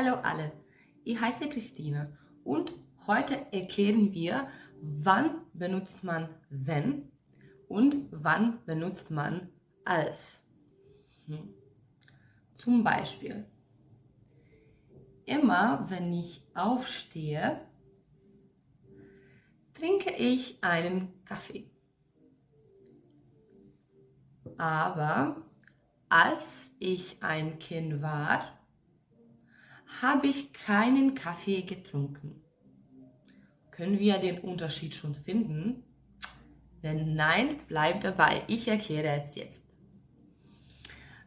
Hallo alle, ich heiße Christine und heute erklären wir, wann benutzt man wenn und wann benutzt man als. Hm. Zum Beispiel, immer wenn ich aufstehe, trinke ich einen Kaffee. Aber als ich ein Kind war, habe ich keinen Kaffee getrunken. Können wir den Unterschied schon finden? Wenn nein, bleib dabei. Ich erkläre es jetzt.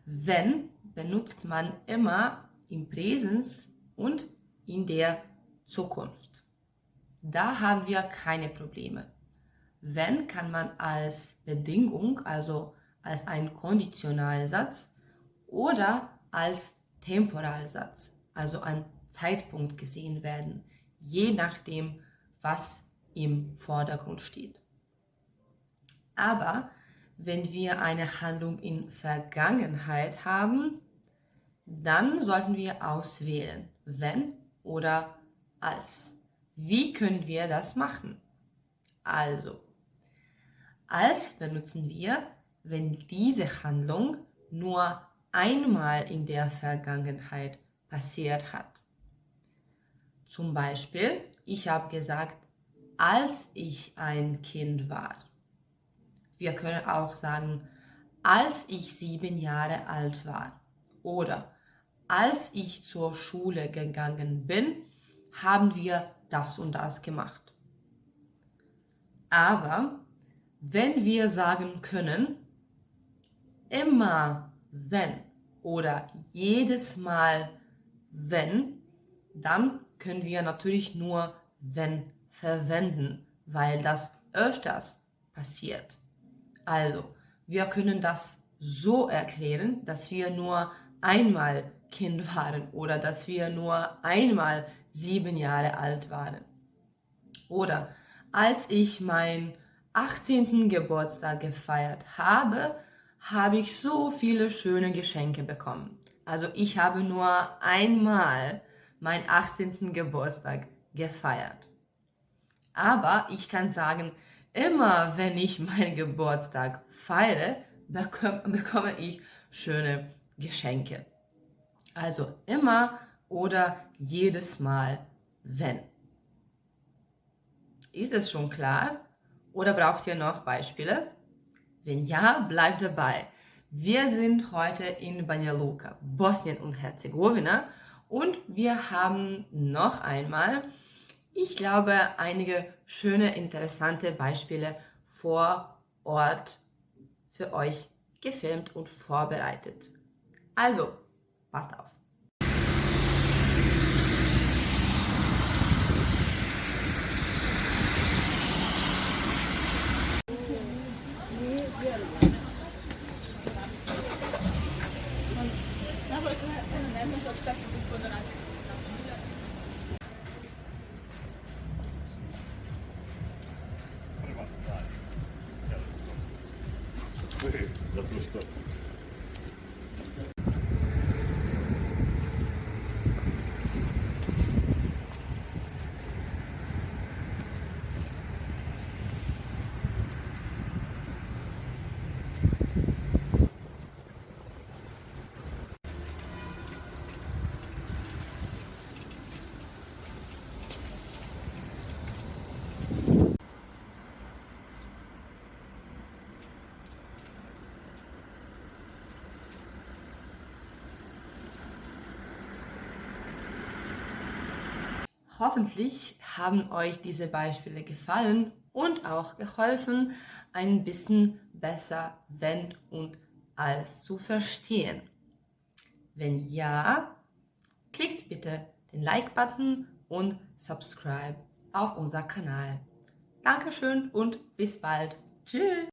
Wenn benutzt man immer im Präsens und in der Zukunft. Da haben wir keine Probleme. Wenn kann man als Bedingung, also als ein Konditionalsatz oder als Temporalsatz also ein Zeitpunkt gesehen werden, je nachdem, was im Vordergrund steht. Aber wenn wir eine Handlung in Vergangenheit haben, dann sollten wir auswählen, wenn oder als. Wie können wir das machen? Also, als benutzen wir, wenn diese Handlung nur einmal in der Vergangenheit passiert hat. Zum Beispiel, ich habe gesagt, als ich ein Kind war. Wir können auch sagen, als ich sieben Jahre alt war. Oder als ich zur Schule gegangen bin, haben wir das und das gemacht. Aber wenn wir sagen können, immer wenn oder jedes Mal wenn, dann können wir natürlich nur wenn verwenden, weil das öfters passiert. Also, wir können das so erklären, dass wir nur einmal Kind waren oder dass wir nur einmal sieben Jahre alt waren. Oder als ich meinen 18. Geburtstag gefeiert habe, habe ich so viele schöne Geschenke bekommen. Also ich habe nur einmal meinen 18. Geburtstag gefeiert. Aber ich kann sagen, immer wenn ich meinen Geburtstag feiere, bekomme ich schöne Geschenke. Also immer oder jedes Mal, wenn. Ist es schon klar? Oder braucht ihr noch Beispiele? Wenn ja, bleibt dabei. Wir sind heute in Banja Luka, Bosnien und Herzegowina und wir haben noch einmal, ich glaube, einige schöne, interessante Beispiele vor Ort für euch gefilmt und vorbereitet. Also, passt auf. 久しぶりこのラジオ。Hey, that was tough. Hoffentlich haben euch diese Beispiele gefallen und auch geholfen, ein bisschen besser wenn und als zu verstehen. Wenn ja, klickt bitte den Like-Button und subscribe auf unser Kanal. Dankeschön und bis bald. Tschüss.